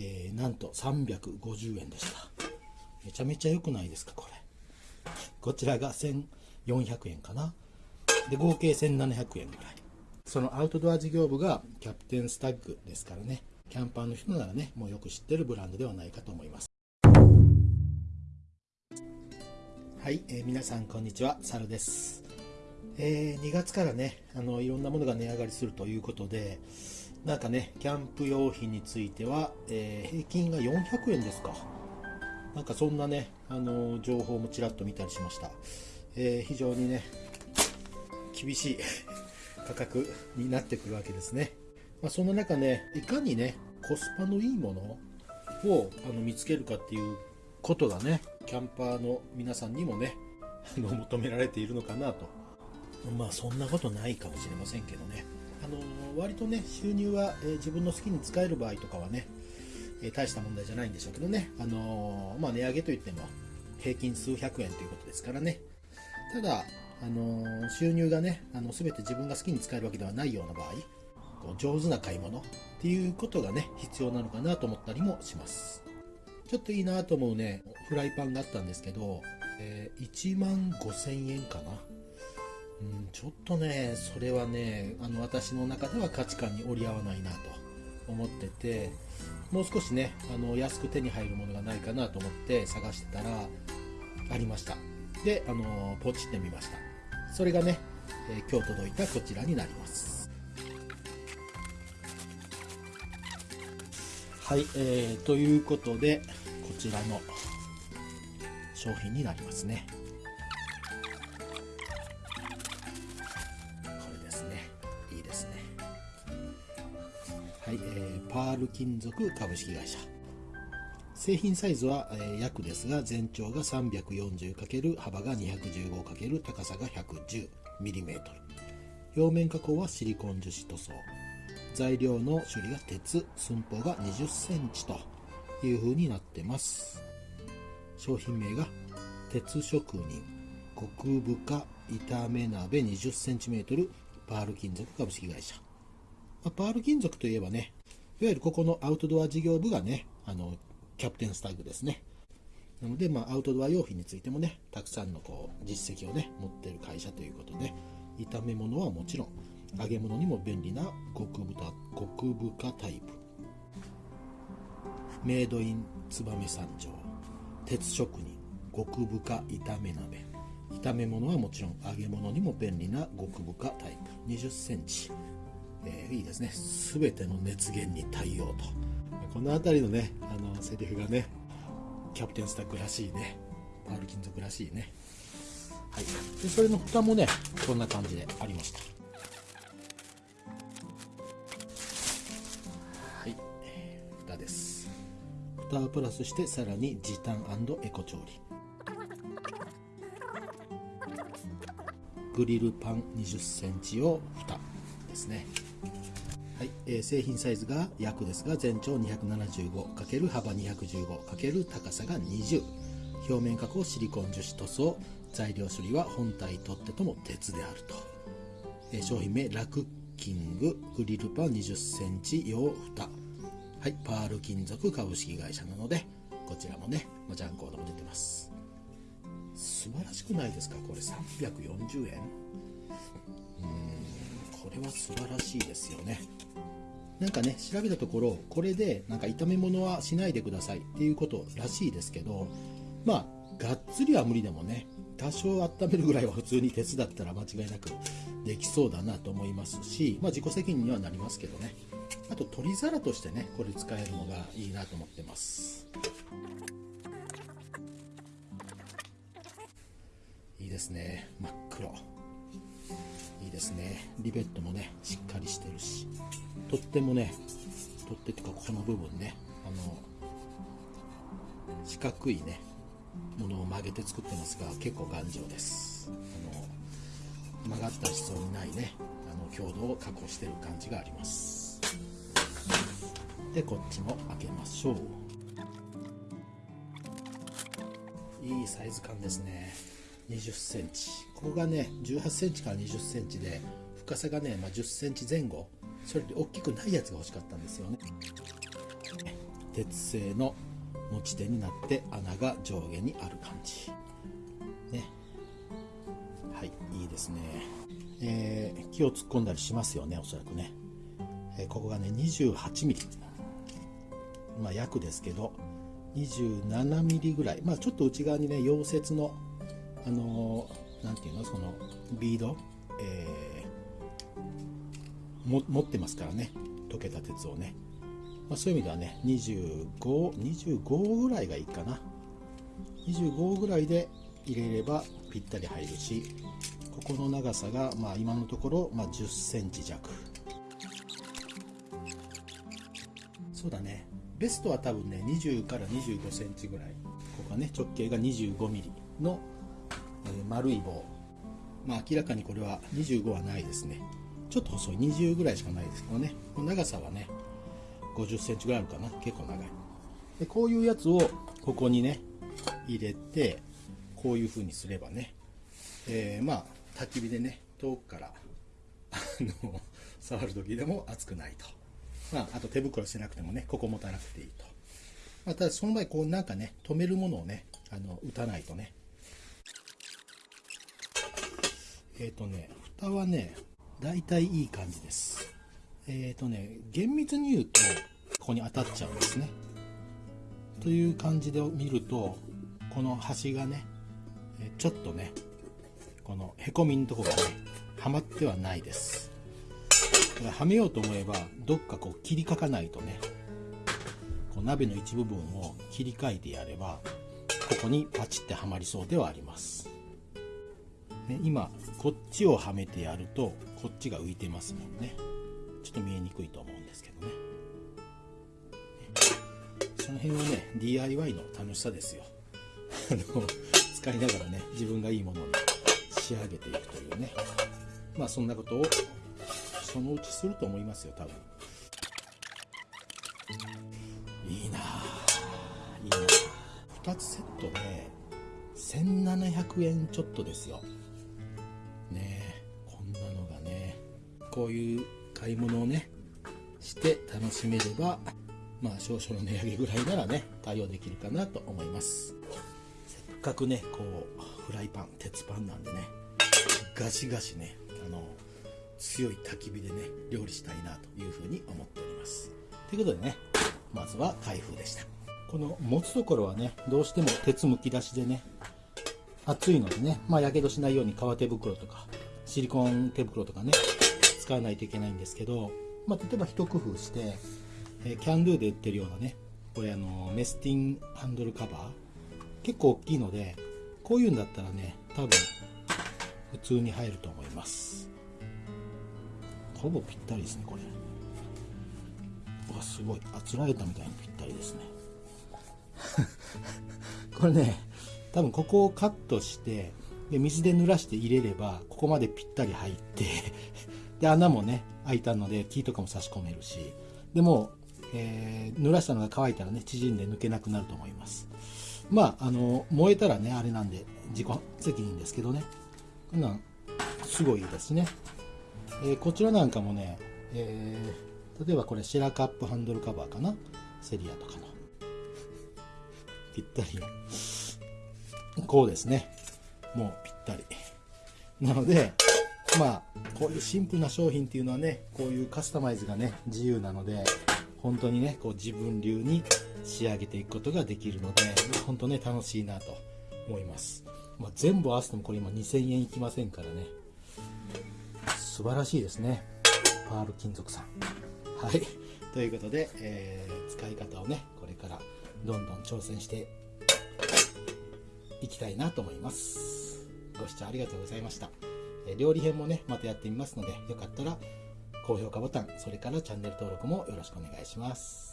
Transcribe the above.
えー、なんと350円でした。めちゃめちゃ良くないですかこれ。こちらが1400円かな。で合計1700円ぐらい。そのアウトドア事業部がキャプテンスタッグですからね。キャンパーの人ならねもうよく知ってるブランドではないかと思います。はい、えー、皆さんこんにちは。サルです。えー、2月からねあのいろんなものが値上がりするということでなんかねキャンプ用品については、えー、平均が400円ですか。なんかそんなねあの情報もちらっと見たりしました、えー、非常にね厳しい 価格になってくるわけですね、まあ、そんな中ねいかにねコスパのいいものをあの見つけるかっていうことがねキャンパーの皆さんにもねあの求められているのかなと。まあそんなことないかもしれませんけどね。あの割とね収入は、え、自分の好きに使える場合とかはね、え、大した問題じゃないんでしょうけどね。あのまあ、値上げといっても平均数百円ということですからね。ただあの収入がねあの全て自分が好きに使えるわけではないような場合こう上手な買い物っていうことがね必要なのかなと思ったりもします。ちょっといいなと思うねフライパンがあったんですけど、えー、1万5000円かな。うん、ちょっとね、それはね、あの私の中では価値観に折り合わないなと思ってて、もう少しね、あの安く手に入るものがないかなと思って探してたら、ありました。で、あのポチってみました。それがね、え、今日届いたこちらになります。はい、えー、ということで、こちらの商品になりますね。パール金属株式会社。製品サイズは、えー、約ですが全長が 340× 幅が 215× 高さが 110mm 表面加工はシリコン樹脂塗装。材料の処理が鉄。寸法が 20cm という風になってます。商品名が鉄職人。極深炒め鍋 20cm パール金属株式会社。ま、パール金属といえばね、いわゆるここのアウトドア事業部がね、あの、キャプテンスタッグですね。なので、まあ、アウトドア用品についてもね、たくさんのこう実績をね、持ってる会社ということで、炒め物はもちろん、揚げ物にも便利な極豚、極深タイプ。メイドイン燕三条、鉄職人、極深炒め鍋。炒め物はもちろん揚げ物にも便利な極深タイプ20センチえー、いいですね。全ての熱源に対応と。この辺りのねあのセリフがねキャプテンスタックらしいね。パール金属らしいね。はい。でそれの蓋もねこんな感じでありました。はい。蓋です。蓋をプラスしてさらに時短エコ調理。グリルパン20センチを蓋。ですね。はいえー、製品サイズが約ですが全長 275× 幅 215× 高さが20表面加工シリコン樹脂塗装材料処理は本体取っ手とも鉄であると、えー、商品名ラクッキンググリルパン 20cm 用蓋。はいパール金属株式会社なのでこちらもねジャンコードも出てます。素晴らしくないですか？これ340円？れは素晴らしいですよね。なんかね調べたところこれでなんか炒め物はしないでくださいっていうことらしいですけどまあがっつりは無理でもね多少温めるぐらいは普通に鉄だったら間違いなくできそうだなと思いますし、まあ、自己責任にはなりますけどね。あと取り皿としてねこれ使えるのがいいなと思ってます。いいですね。真っ黒。いですね。リベットもねしっかりしてるし。取っ手もね取っ手っていうかここの部分ねあの四角いねものを曲げて作ってますが結構頑丈です。あの曲がった必要にないねあの強度を確保してる感じがあります。でこっちも開けましょう。いいサイズ感ですね。20センチ。ここがね18センチから20センチで深さがね、まあ、10センチ前後。それで大きくないやつが欲しかったんですよね。鉄製の持ち手になって穴が上下にある感じ。ね。はいいいですね、えー、木を突っ込んだりしますよねおそらくね、えー、ここがね 28mm まあ約ですけど 27mm ぐらい。まあちょっと内側にね溶接のあの何、て言うの？そのビード、えー、も持ってますからね。溶けた鉄をね。まあ、そういう意味ではね25、25ぐらいがいいかな。25ぐらいで入れればぴったり入るしここの長さが、まあ、今のところ、まあ、10センチ弱。そうだね。ベストは多分ね20から25センチぐらい。ここはね直径が25ミリの、え、丸い棒。まあ明らかにこれは25はないですね。ちょっと細い20ぐらいしかないですけどね。長さはね50センチぐらいあるかな。結構長い。でこういうやつをここにね入れてこういう風にすればね、えー、まあ焚き火でね遠くからあの触る時でも熱くないと、まあ、あと手袋してなくてもねここ持たなくていいと、まあ、ただその場合こうなんかね止めるものをねあの打たないとね。えっ、ー、とね蓋はね大体いい感じですえっ、ー、とね、厳密に言うと、ここに当たっちゃうんですね。という感じで見ると、この端がね、ちょっとね、このへこみのとこがね、はまってはないです。はめようと思えば、どっかこう切りかかないとね、こう鍋の一部分を切り替えてやれば、ここにパチってはまりそうではあります。ね、今、こっちをはめてやると、こっちが浮いてますもんね。ちょっと見えにくいと思うんですけどね。その辺はね DIY の楽しさですよ。あの使いながらね自分がいいものに仕上げていくというね。まあそんなことをそのうちすると思いますよ多分。いいないいな2つセットで1700円ちょっとですよ。こういう買い物をねして楽しめればまあ少々の値上げぐらいならね対応できるかなと思います。せっかくねこうフライパン鉄パンなんでねガシガシねあの強い焚き火でね料理したいなというふうに思っております。ということでねまずは開封でした。この持つところはねどうしても鉄むき出しでね熱いのでねまあやけどしないように革手袋とかシリコン手袋とかね使わないといけないんですけど、まあ、例えば一工夫して、えー、キャンドゥで売ってるようなねこれあのメスティンハンドルカバー結構大きいのでこういうんだったらね多分普通に入ると思います。ほぼぴったりですねこれ。うわすごい。あつらえたみたいにぴったりですね。これね多分ここをカットしてで水で濡らして入れればここまでぴったり入ってで、穴もね、開いたので、木とかも差し込めるし、でも、えー、濡らしたのが乾いたらね、縮んで抜けなくなると思います。まあ、あの、燃えたらね、あれなんで、自己責任ですけどね。こんなん、すごいですね。えー、こちらなんかもね、えー、例えばこれ、シェラカップハンドルカバーかな？セリアとかの。ぴったり。こうですね。もうぴったり。なので、まあこういうシンプルな商品っていうのはねこういうカスタマイズがね自由なので本当にねこう自分流に仕上げていくことができるので本当ね楽しいなと思います、まあ、全部合わせてもこれ今2000円いきませんからね。素晴らしいですね。パール金属さん。はい。ということで、えー、使い方をねこれからどんどん挑戦していきたいなと思います。ご視聴ありがとうございました。料理編もね、またやってみますので、よかったら高評価ボタン、それからチャンネル登録もよろしくお願いします。